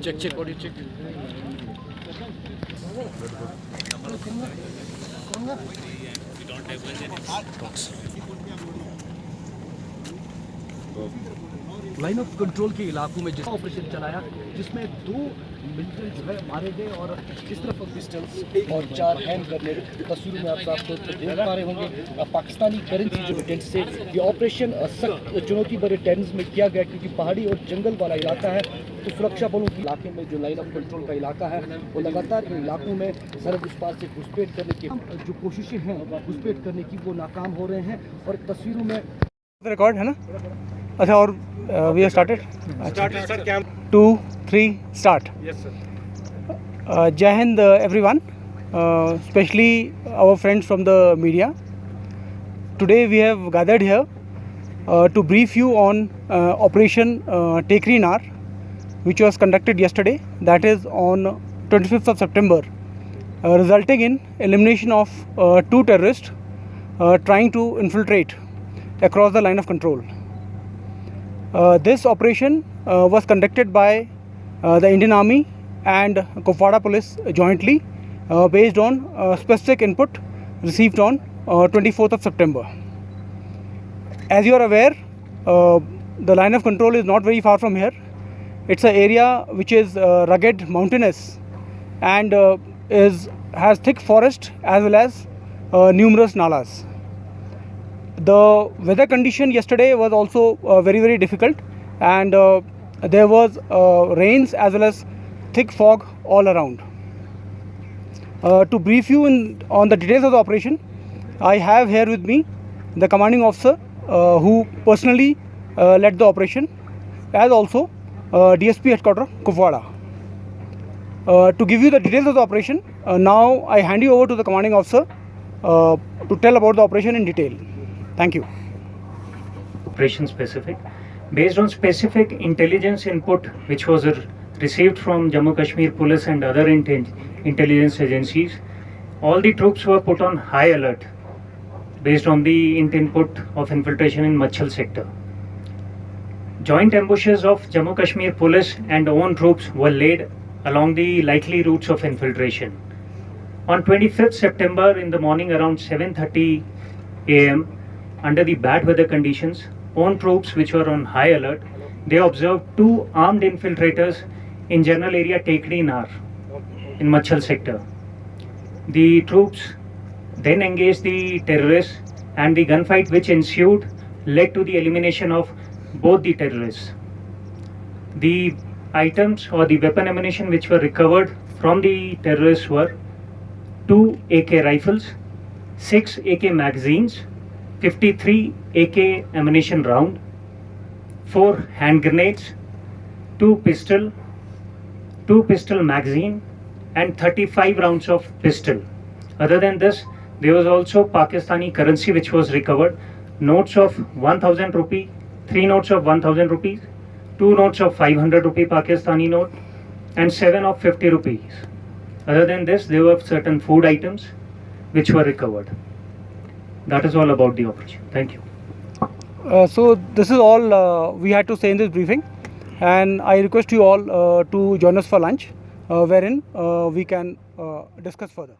Check, check, what check. you good. We don't have line of control के इलाकों में जिस ऑपरेशन चलाया, जिसमें दो मिलिटेंट जो है मारे गए और इस तरफ़ पिस्टल्स और चार हैंड ग्रेनेड तस्वीरों में आप साफ़ तौर पर देख पा रहे होंगे पाकिस्तानी करेंसी जो टेंट से ये ऑपरेशन सख्त चुनौती भरे टेंस में किया गया क्योंकि पहाड़ी और जंगल वाला इलाका है तो सुरक्षा बलों के इलाके में जो लाइन ऑफ़ कंट्रोल का इलाका है, वो लगातार इन इलाकों में सरहद उस पार से घुसपैठ करने की जो कोशिशें हैं, घुसपैठ करने की वो नाकाम हो रहे हैं और तस्वीरों में रिकॉर्ड है ना? अच्छा और we are started Started, sir. Camp. To three start Yes, sir. Uh, Jai Hind, uh, everyone, uh, especially our friends from the media. Today we have gathered here uh, to brief you on uh, Operation uh, Tekri Nar, which was conducted yesterday, that is on 25th of September, uh, resulting in elimination of uh, two terrorists uh, trying to infiltrate across the line of control. Uh, this operation uh, was conducted by uh, the Indian Army and Kupwara Police jointly based on specific input received on uh, 24th of September. As you are aware, the line of control is not very far from here. It's an area which is uh, rugged, mountainous, and uh, is has thick forest as well as uh, numerous nalas. The weather condition yesterday was also uh, very very difficult, and uh, there was uh, rains as well as thick fog all around. Uh, to brief you in, on the details of the operation, I have here with me the commanding officer uh, who personally led the operation, as also DSP headquarters Kupwara. Uh, to give you the details of the operation, uh, now I hand you over to the commanding officer uh, to tell about the operation in detail. Thank you. operation specific based on specific intelligence input which was received from Jammu Kashmir police and other intelligence agencies all the troops were put on high alert based on the input of infiltration in Machal sector joint ambushes of Jammu Kashmir police and own troops were laid along the likely routes of infiltration on 25th September in the morning around 7:30 a.m. under the bad weather conditions, own troops which were on high alert, they observed two armed infiltrators in general area Tekri Nar in Machal sector. The troops then engaged the terrorists and the gunfight which ensued led to the elimination of both the terrorists. The items or the weapon ammunition which were recovered from the terrorists were two AK rifles, six AK magazines, 53 AK ammunition round, four hand grenades, two pistol, two pistol magazine, and 35 rounds of pistol. Other than this, there was also Pakistani currency which was recovered, notes of 1000 rupee, three notes of 1000 rupees, two notes of 500 rupee Pakistani note, and seven of 50 rupees. Other than this, there were certain food items which were recovered. That is all about the operation. Thank you. Uh, so this is all uh, we had to say in this briefing, and I request you all uh, to join us for lunch, uh, wherein uh, we can uh, discuss further.